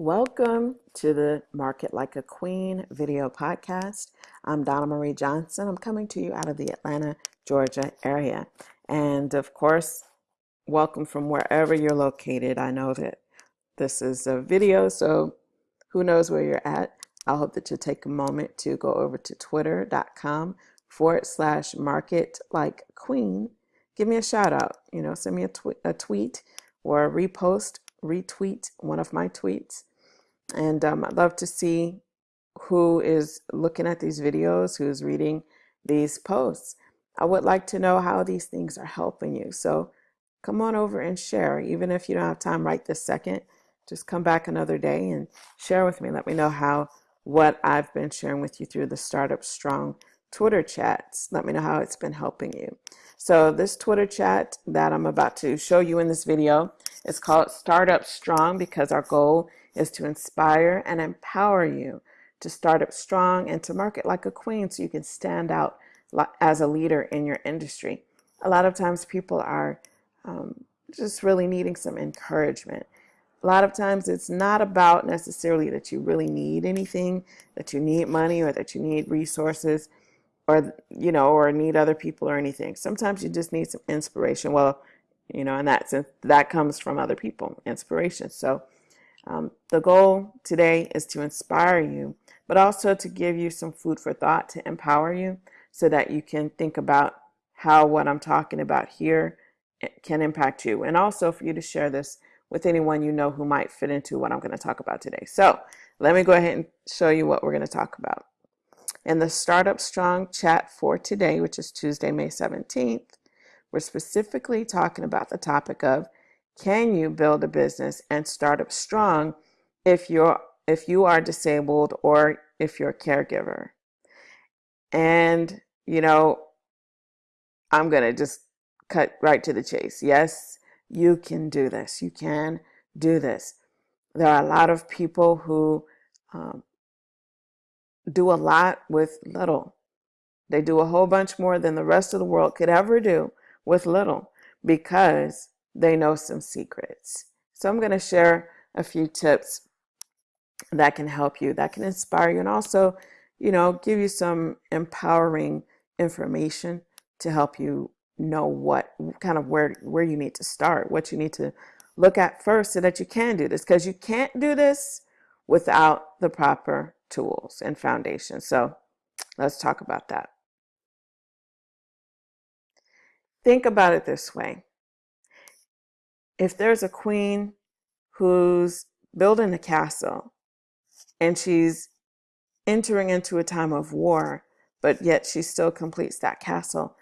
Welcome to the Market Like a Queen video podcast. I'm Donna Marie Johnson. I'm coming to you out of the Atlanta, Georgia area. And of course, welcome from wherever you're located. I know that this is a video, so who knows where you're at. I hope that you take a moment to go over to twitter.com forward slash market like queen. Give me a shout out, you know, send me a, tw- a tweet or a repost, retweet one of my tweets and um, I'd love to see who is looking at these videos, who's reading these posts. I would like to know how these things are helping you. So come on over and share. Even if you don't have time right this second, just come back another day and share with me. Let me know how what I've been sharing with you through the Startup Strong Twitter chats. Let me know how it's been helping you. So this Twitter chat that I'm about to show you in this video is called Startup Strong because our goal is to inspire and empower you to start up strong and to market like a queen so you can stand out as a leader in your industry. A lot of times people are um, just really needing some encouragement. A lot of times it's not about necessarily that you really need anything, that you need money or that you need resources or, you know, or need other people or anything. Sometimes you just need some inspiration. Well, you know, and that, that comes from other people, inspiration. So um, the goal today is to inspire you, but also to give you some food for thought to empower you so that you can think about how what I'm talking about here eh, can impact you. And also for you to share this with anyone you know who might fit into what I'm going to talk about today. So let me go ahead and show you what we're going to talk about. In the Startup Strong chat for today, which is Tuesday, May 17th, we're specifically talking about the topic of can you build a business and start up strong if you're if you are disabled or if you're a caregiver? And you know i'm going to just cut right to the chase. Yes you can do this. You can do this. There are a lot of people who um, do a lot with little. They do a whole bunch more than the rest of the world could ever do with little because they know some secrets. So I'm going to share a few tips that can help you, that can inspire you, and also, you know, give you some empowering information to help you know what kind of where where you need to start, what you need to look at first so that you can do this because you can't do this without the proper tools and foundation. So let's talk about that. Think about it this way if there's a queen who's building a castle and she's entering into a time of war, but yet she still completes that castle,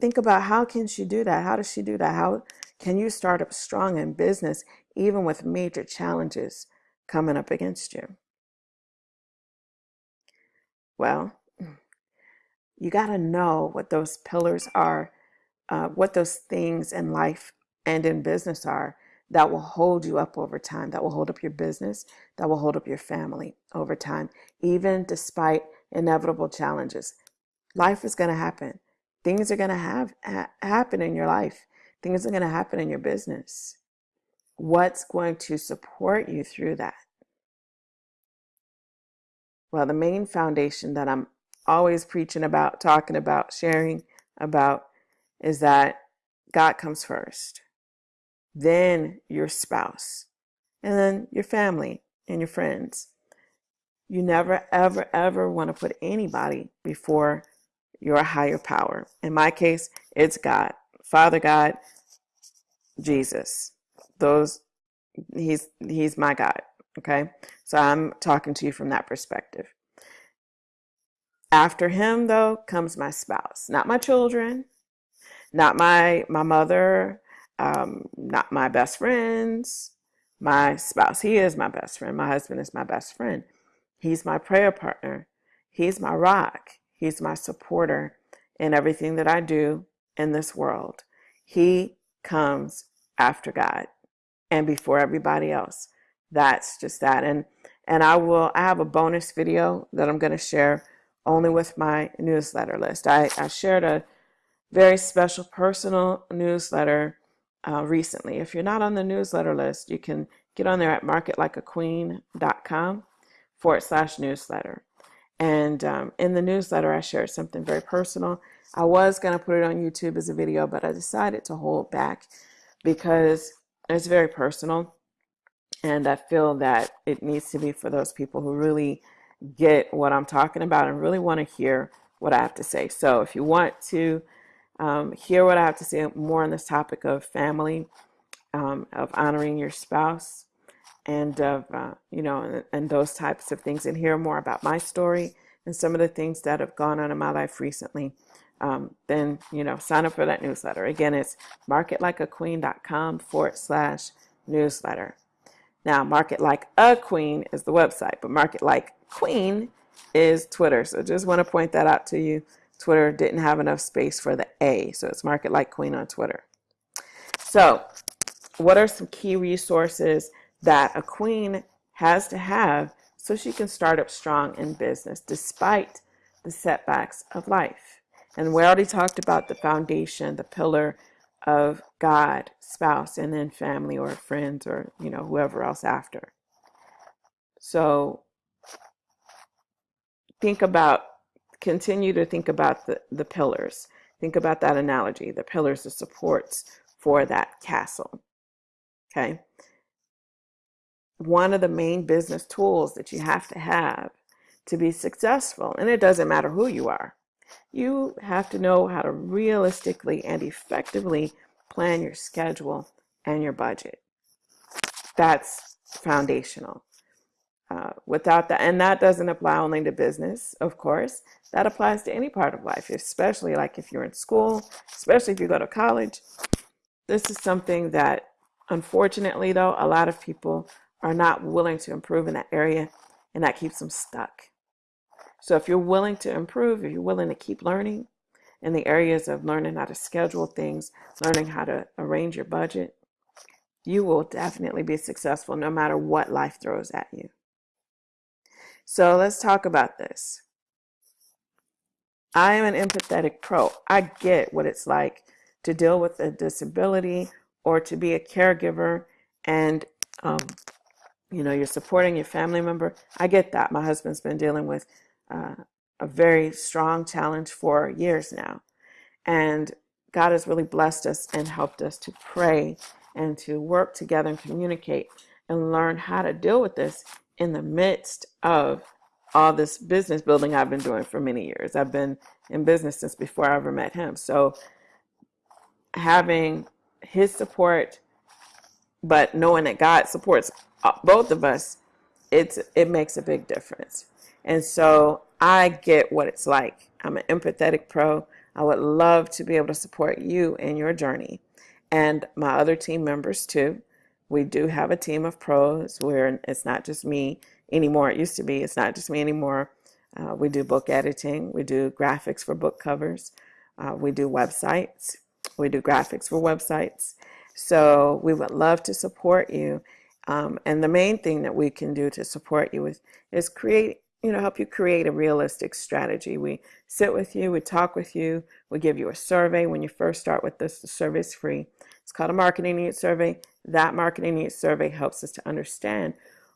think about how can she do that? How does she do that? How can you start up strong in business even with major challenges coming up against you? Well, you got to know what those pillars are, uh, what those things in life and in business are that will hold you up over time, that will hold up your business, that will hold up your family over time, even despite inevitable challenges. Life is going to happen. Things are going to have ha- happen in your life. Things are going to happen in your business. What's going to support you through that? Well, the main foundation that I'm always preaching about, talking about, sharing about is that God comes first then your spouse, and then your family and your friends. You never, ever, ever want to put anybody before your higher power. In my case, it's God, Father God, Jesus. Those, he's, he's my God. Okay. So I'm talking to you from that perspective. After him, though, comes my spouse, not my children, not my, my mother, um, not my best friends, my spouse. He is my best friend. My husband is my best friend. He's my prayer partner. He's my rock. He's my supporter in everything that I do in this world. He comes after God and before everybody else. That's just that. And and I will I have a bonus video that I'm going to share only with my newsletter list. I, I shared a very special personal newsletter uh, recently. If you're not on the newsletter list, you can get on there at marketlikeaqueen.com forward slash newsletter. And um, in the newsletter, I shared something very personal. I was going to put it on YouTube as a video, but I decided to hold back because it's very personal. And I feel that it needs to be for those people who really get what I'm talking about and really want to hear what I have to say. So if you want to um, hear what I have to say more on this topic of family, um, of honoring your spouse, and of, uh, you know, and, and those types of things, and hear more about my story and some of the things that have gone on in my life recently, um, then, you know, sign up for that newsletter. Again, it's marketlikeaqueen.com forward slash newsletter. Now, Market Like a Queen is the website, but Market Like Queen is Twitter. So just want to point that out to you. Twitter didn't have enough space for the A, so it's Market Like Queen on Twitter. So, what are some key resources that a queen has to have so she can start up strong in business despite the setbacks of life? And we already talked about the foundation, the pillar of God, spouse, and then family or friends or, you know, whoever else after. So think about, continue to think about the, the pillars. Think about that analogy, the pillars, the supports for that castle. Okay. One of the main business tools that you have to have to be successful, and it doesn't matter who you are, you have to know how to realistically and effectively plan your schedule and your budget. That's foundational. Uh, without that, and that doesn't apply only to business, of course, that applies to any part of life, especially like if you're in school, especially if you go to college. This is something that, unfortunately, though, a lot of people are not willing to improve in that area, and that keeps them stuck. So if you're willing to improve, if you're willing to keep learning in the areas of learning how to schedule things, learning how to arrange your budget, you will definitely be successful no matter what life throws at you. So let's talk about this. I am an empathetic pro. I get what it's like to deal with a disability or to be a caregiver and um, you know you're supporting your family member i get that my husband's been dealing with uh, a very strong challenge for years now. And God has really blessed us and helped us to pray and to work together and communicate and learn how to deal with this in the midst of all this business building I've been doing for many years. I've been in business since before I ever met him. So having his support, but knowing that God supports uh, both of us, it's it makes a big difference. And so I get what it's like. I'm an empathetic pro. I would love to be able to support you in your journey and my other team members too. We do have a team of pros where it's not just me anymore. It used to be, it's not just me anymore. Uh, we do book editing, we do graphics for book covers, uh, we do websites, we do graphics for websites. So we would love to support you. Um, and the main thing that we can do to support you is, is create you know, help you create a realistic strategy. We sit with you, we talk with you, we give you a survey. When you first start with this, the survey is free. It's called a marketing needs survey. That marketing needs survey helps us to understand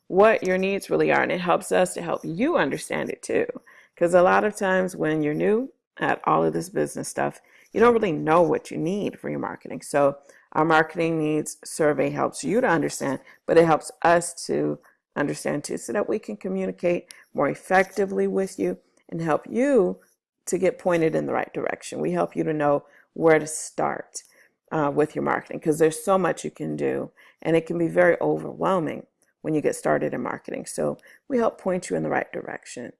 what your needs really are, and it helps us to help you understand it too. Because a lot of times when you're new at all of this business stuff, you don't really know what you need for your marketing. So our marketing needs survey helps you to understand, but it helps us to understand too, so that we can communicate more effectively with you and help you to get pointed in the right direction. We help you to know where to start uh, with your marketing because there's so much you can do and it can be very overwhelming when you get started in marketing. So we help point you in the right direction.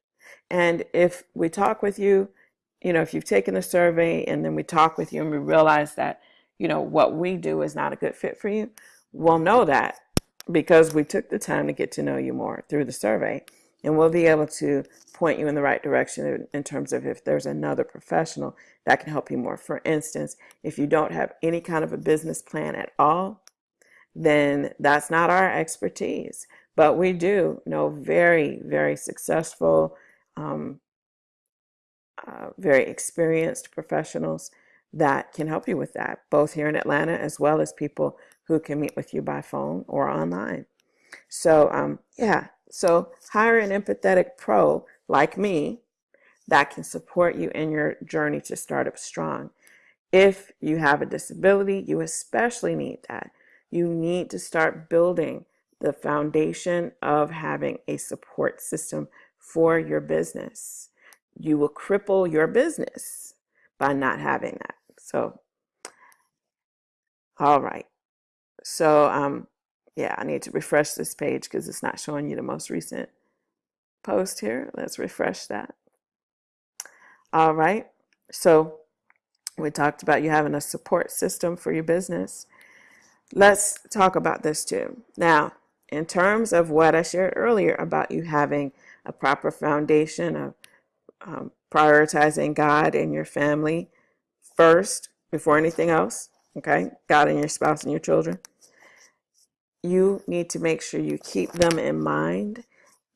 And if we talk with you, you know, if you've taken the survey and then we talk with you and we realize that, you know, what we do is not a good fit for you, we'll know that because we took the time to get to know you more through the survey. And we'll be able to point you in the right direction in terms of if there's another professional that can help you more. For instance, if you don't have any kind of a business plan at all, then that's not our expertise. But we do know very, very successful, um, uh, very experienced professionals that can help you with that, both here in Atlanta as well as people who can meet with you by phone or online. So, um, yeah, so hire an empathetic pro like me that can support you in your journey to Startup Strong. If you have a disability, you especially need that. You need to start building the foundation of having a support system for your business. You will cripple your business by not having that. So, all right. So, um, yeah, I need to refresh this page because it's not showing you the most recent post here. Let's refresh that. All right. So we talked about you having a support system for your business. Let's talk about this too. Now, in terms of what I shared earlier about you having a proper foundation of um, prioritizing God and your family first before anything else, okay? God and your spouse and your children you need to make sure you keep them in mind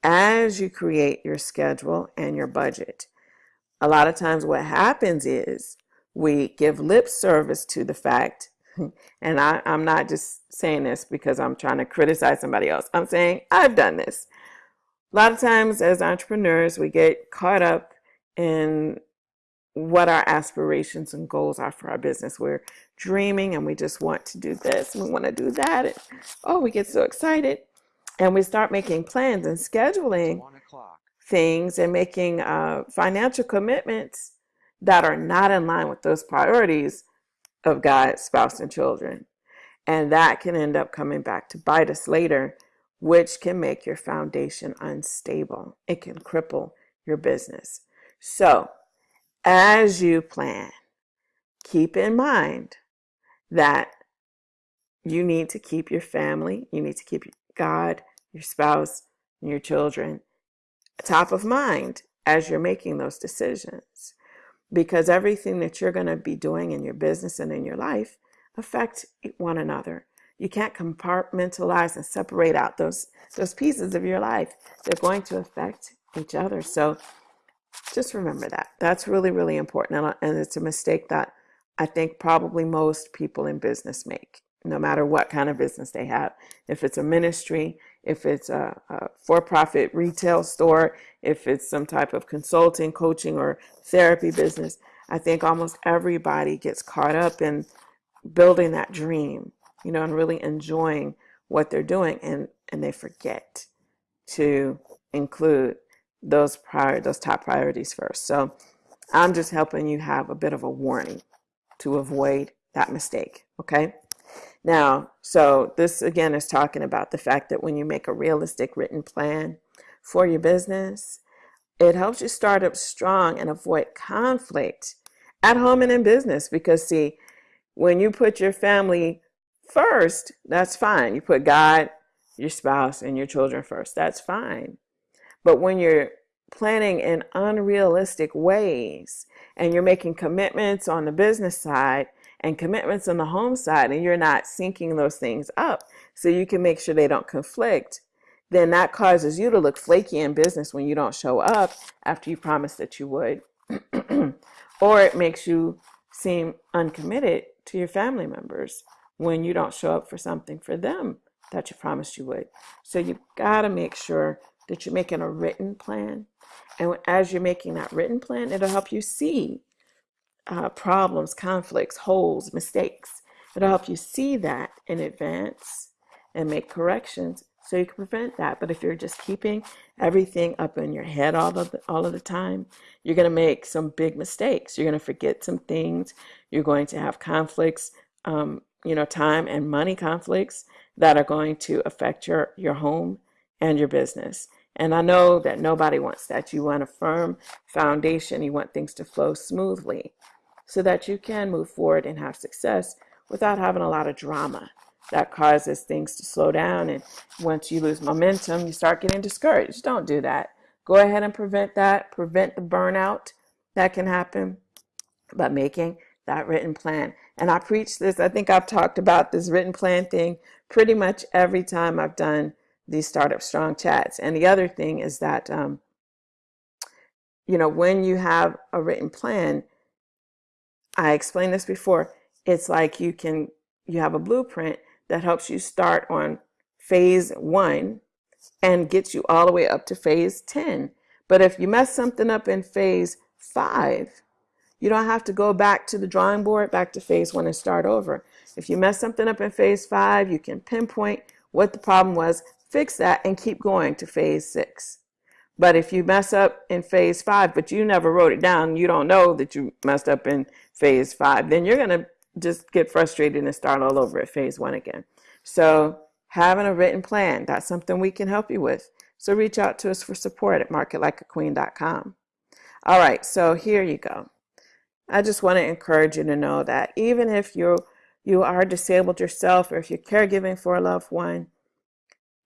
as you create your schedule and your budget. A lot of times, what happens is we give lip service to the fact, and I, am not just saying this because I'm trying to criticize somebody else. I'm saying I've done this. A lot of times, as entrepreneurs, we get caught up in what our aspirations and goals are for our business. We're dreaming and we just want to do this and we want to do that. And oh, we get so excited. And we start making plans and scheduling things and making uh, financial commitments that are not in line with those priorities of God, spouse, and children. And that can end up coming back to bite us later, which can make your foundation unstable. It can cripple your business. So, as you plan, keep in mind that you need to keep your family, you need to keep God, your spouse, and your children top of mind as you're making those decisions. Because everything that you're going to be doing in your business and in your life affect one another. You can't compartmentalize and separate out those those pieces of your life. They're going to affect each other. So just remember that. That's really, really important. And it's a mistake that I think probably most people in business make, no matter what kind of business they have. If it's a ministry, if it's a, a for profit retail store, if it's some type of consulting, coaching, or therapy business, I think almost everybody gets caught up in building that dream, you know, and really enjoying what they're doing. And, and they forget to include those prior those top priorities first. So I'm just helping you have a bit of a warning to avoid that mistake. Okay. Now, so this again is talking about the fact that when you make a realistic written plan for your business, it helps you start up strong and avoid conflict at home and in business. Because, see, when you put your family first, that's fine. You put God, your spouse, and your children first, that's fine. But when you're planning in unrealistic ways and you're making commitments on the business side and commitments on the home side and you're not syncing those things up so you can make sure they don't conflict, then that causes you to look flaky in business when you don't show up after you promised that you would. or it makes you seem uncommitted to your family members when you don't show up for something for them that you promised you would. So you've got to make sure that you're making a written plan. And as you're making that written plan, it'll help you see uh, problems, conflicts, holes, mistakes. It'll help you see that in advance and make corrections so you can prevent that. But if you're just keeping everything up in your head all of the, all of the time, you're going to make some big mistakes. You're going to forget some things. You're going to have conflicts, um, you know, time and money conflicts that are going to affect your, your home and your business. And I know that nobody wants that. You want a firm foundation. You want things to flow smoothly so that you can move forward and have success without having a lot of drama that causes things to slow down. And once you lose momentum, you start getting discouraged. Don't do that. Go ahead and prevent that, prevent the burnout that can happen by making that written plan. And I preach this, I think I've talked about this written plan thing pretty much every time I've done these startup strong chats. And the other thing is that, um, you know, when you have a written plan, I explained this before, it's like you can, you have a blueprint that helps you start on phase one and gets you all the way up to phase 10. But if you mess something up in phase five, you don't have to go back to the drawing board, back to phase one and start over. If you mess something up in phase five, you can pinpoint what the problem was, fix that, and keep going to phase six. But if you mess up in phase five, but you never wrote it down, you don't know that you messed up in phase five, then you're going to just get frustrated and start all over at phase one again. So having a written plan, that's something we can help you with. So reach out to us for support at marketlikeaqueen.com. All right, so here you go. I just want to encourage you to know that even if you you are disabled yourself or if you're caregiving for a loved one,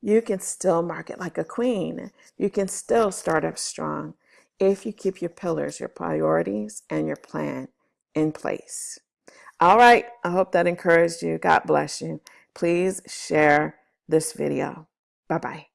you can still market like a queen. You can still start up strong if you keep your pillars, your priorities, and your plan in place. All right, I hope that encouraged you. God bless you. Please share this video. Bye-bye.